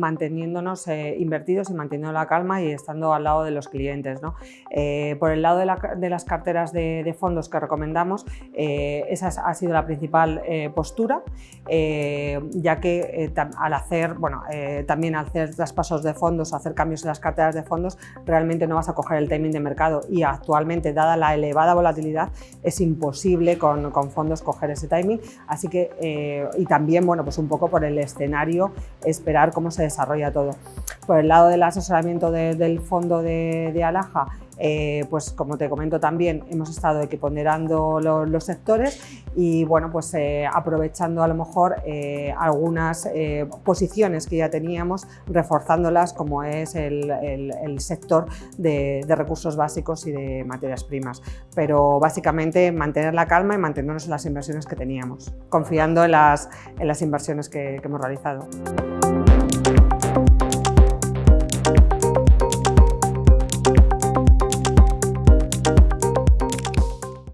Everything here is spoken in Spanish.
manteniéndonos eh, invertidos y manteniendo la calma y estando al lado de los clientes. ¿no? Eh, por el lado de, las carteras de, fondos que recomendamos, esa ha sido la principal postura, ya que al hacer, bueno, también al hacer traspasos de fondos, hacer cambios en las carteras de fondos, realmente no vas a coger el timing de mercado y actualmente, dada la elevada volatilidad, es imposible con, con fondos coger ese timing, así que, y también, bueno, pues un poco por el escenario, esperar cómo se desarrolla todo. Por el lado del asesoramiento del fondo de, Alaja, eh, pues como te comento también hemos estado equiponderando los, sectores y bueno pues eh, aprovechando a lo mejor eh, algunas posiciones que ya teníamos reforzándolas como es el, sector de, recursos básicos y de materias primas pero básicamente mantener la calma y mantenernos en las inversiones que teníamos confiando en las, en las inversiones que hemos realizado.